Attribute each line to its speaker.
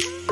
Speaker 1: you